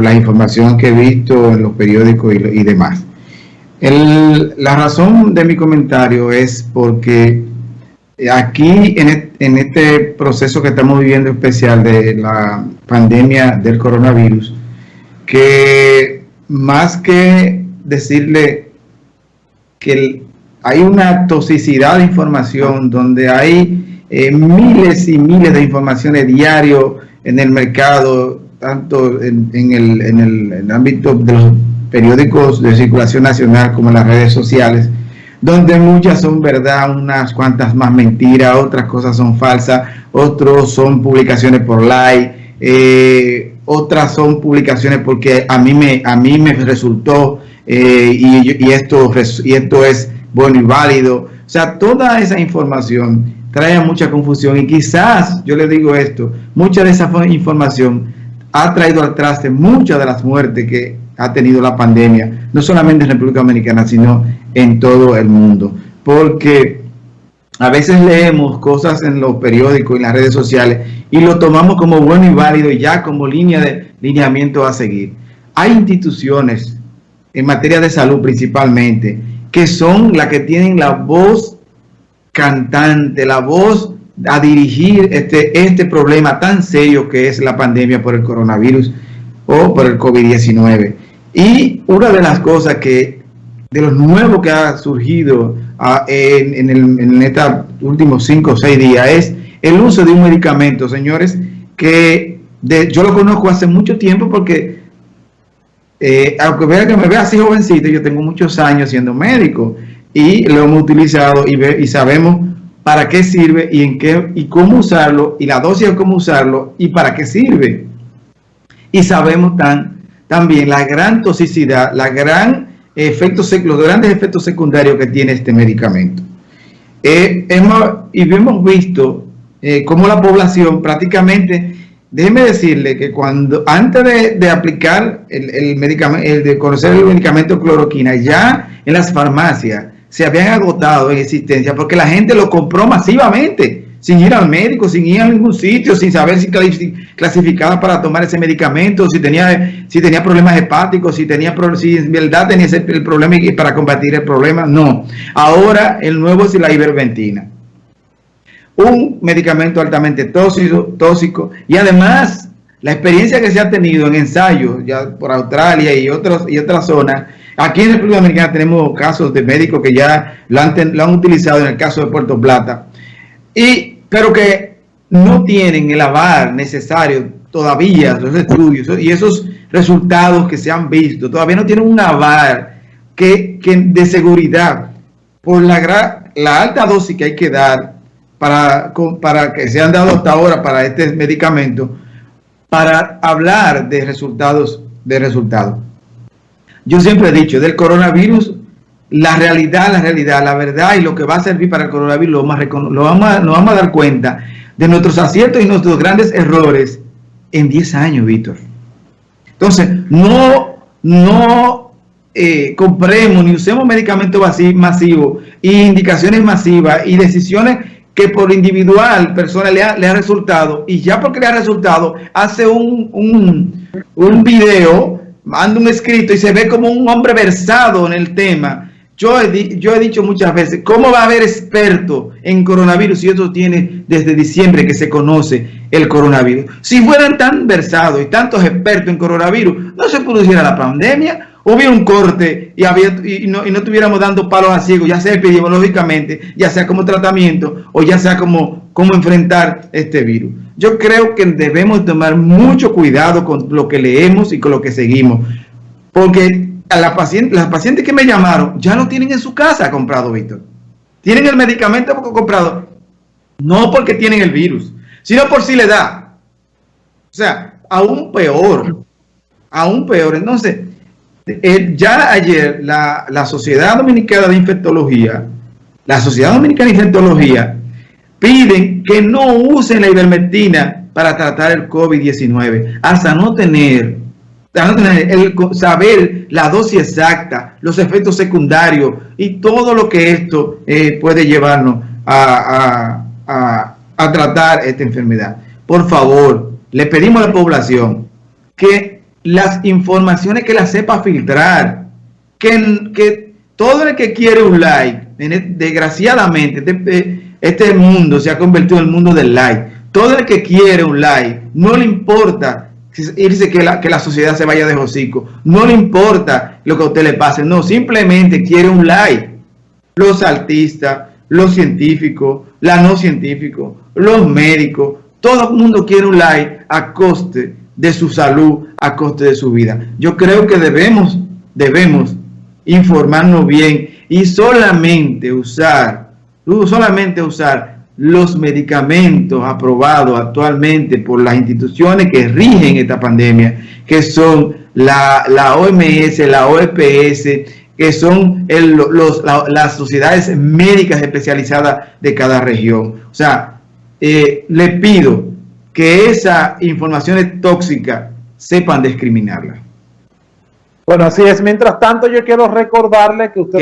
la información que he visto en los periódicos y, demás. la razón de mi comentario es porque aquí en, en, este proceso que estamos viviendo especial de la pandemia del coronavirus, que más que decirle que hay una toxicidad de información donde hay eh, miles y miles de informaciones diario en el mercado, tanto en, el, en, el, ámbito de los periódicos de circulación nacional como en las redes sociales, donde muchas son verdad, unas cuantas más mentiras, otras cosas son falsas, otros son publicaciones por like, eh, otras son publicaciones porque a mí me, a mí me resultó eh, y, y, esto, y esto es bueno y válido. O sea, toda esa información trae mucha confusión y quizás, yo le digo esto, mucha de esa información ha traído al traste muchas de las muertes que ha tenido la pandemia, no solamente en República Dominicana, sino en todo el mundo. Porque a veces leemos cosas en los periódicos y en las redes sociales y lo tomamos como bueno y válido y ya como línea de lineamiento a seguir. Hay instituciones en materia de salud principalmente que son las que tienen la voz cantante, la voz a dirigir este, este problema tan serio que es la pandemia por el coronavirus o por el COVID-19. Y una de las cosas que, de los nuevos que ha surgido ah, en, en, estos últimos cinco o seis días es el uso de un medicamento, señores, que yo lo conozco hace mucho tiempo porque, eh, aunque vea que me vea así jovencito, yo tengo muchos años siendo médico y lo hemos utilizado y, y sabemos para qué sirve y en qué y cómo usarlo y la dosis de cómo usarlo y para qué sirve. Y sabemos tan, también la gran toxicidad, la gran efecto, los grandes efectos secundarios que tiene este medicamento. Eh, hemos, y hemos visto eh, cómo la población prácticamente, déjeme decirle que cuando antes de, aplicar el, el medicamento, el de conocer el medicamento cloroquina, ya en las farmacias, se habían agotado en existencia porque la gente lo compró masivamente, sin ir al médico, sin ir a ningún sitio, sin saber si clasificaba para tomar ese medicamento, si tenía, si tenía problemas hepáticos, si tenía si en verdad tenía ese, el problema y para combatir el problema. No. Ahora el nuevo es la iverventina. Un medicamento altamente tóxico, tóxico y además la experiencia que se ha tenido en ensayos ya por Australia y, otros, y otras zonas Aquí en República Dominicana tenemos casos de médicos que ya lo han, utilizado en el caso de Puerto Plata, y, pero que no tienen el aval necesario todavía, los estudios y esos resultados que se han visto, todavía no tienen un aval que, de seguridad por la, la alta dosis que hay que dar para, para que se han dado hasta ahora para este medicamento, para hablar de resultados, de resultados. Yo siempre he dicho, del coronavirus, la realidad, la realidad, la verdad y lo que va a servir para el coronavirus, lo vamos lo vamos a, nos vamos a dar cuenta de nuestros aciertos y nuestros grandes errores en 10 años, Víctor. Entonces, no, no eh, compremos ni usemos medicamentos masivos y indicaciones masivas y decisiones que por individual persona le ha, le ha resultado y ya porque le ha resultado hace un, un, un video manda un escrito y se ve como un hombre versado en el tema. Yo he, yo he dicho muchas veces, ¿cómo va a haber experto en coronavirus si esto tiene desde diciembre que se conoce el coronavirus? Si fueran tan versados y tantos expertos en coronavirus, no se produciera la pandemia, hubiera un corte y, había, y, no, y no estuviéramos dando palos a ciegos, ya sea epidemiológicamente, ya sea como tratamiento o ya sea como, como enfrentar este virus. Yo creo que debemos tomar mucho cuidado con lo que leemos y con lo que seguimos. Porque a la paciente, las pacientes que me llamaron ya lo tienen en su casa comprado, Víctor. Tienen el medicamento comprado. No porque tienen el virus, sino por si le da. O sea, aún peor. Aún peor. Entonces, eh, ya ayer la, la Sociedad Dominicana de Infectología, la Sociedad Dominicana de Infectología piden que no usen la ivermectina para tratar el COVID-19 hasta no tener, el, saber la dosis exacta, los efectos secundarios y todo lo que esto eh, puede llevarnos a, a tratar esta enfermedad. Por favor, le pedimos a la población que las informaciones que las sepa filtrar, que, que todo el que quiere un like, desgraciadamente, este, este mundo se ha convertido en el mundo del like. Todo el que quiere un like, no le importa irse que la, que la sociedad se vaya de hocico, no le importa lo que a usted le pase, no, simplemente quiere un like. Los artistas, los científicos, la no científicos, los médicos, todo el mundo quiere un like a coste de su salud, a coste de su vida. Yo creo que debemos, debemos informarnos bien y solamente usar, solamente usar los medicamentos aprobados actualmente por las instituciones que rigen esta pandemia, que son la, la OMS, la OEPS, que son los, las sociedades médicas especializadas de cada región. O sea, eh, le pido que esas informaciones tóxicas sepan discriminarlas. Bueno, así es. Mientras tanto, yo quiero recordarle que usted